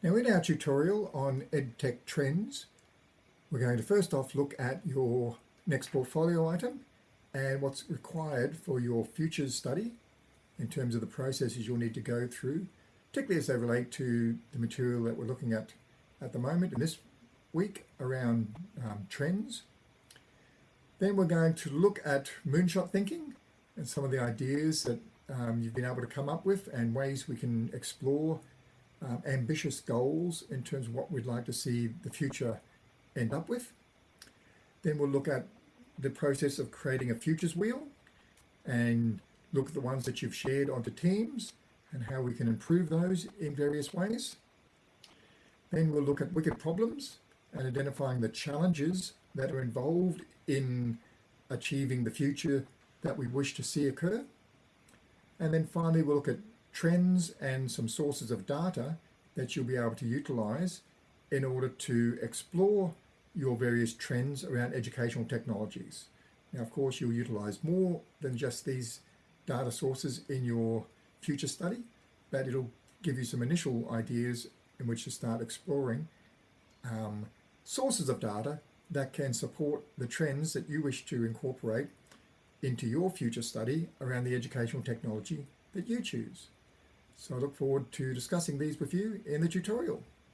Now in our tutorial on EdTech trends, we're going to first off look at your next portfolio item and what's required for your futures study in terms of the processes you'll need to go through, particularly as they relate to the material that we're looking at at the moment in this week around um, trends. Then we're going to look at moonshot thinking and some of the ideas that um, you've been able to come up with and ways we can explore um, ambitious goals in terms of what we'd like to see the future end up with. Then we'll look at the process of creating a futures wheel and look at the ones that you've shared onto teams and how we can improve those in various ways. Then we'll look at wicked problems and identifying the challenges that are involved in achieving the future that we wish to see occur. And then finally, we'll look at trends and some sources of data that you'll be able to utilize in order to explore your various trends around educational technologies. Now, of course, you'll utilize more than just these data sources in your future study, but it'll give you some initial ideas in which to start exploring um, sources of data that can support the trends that you wish to incorporate into your future study around the educational technology that you choose. So I look forward to discussing these with you in the tutorial.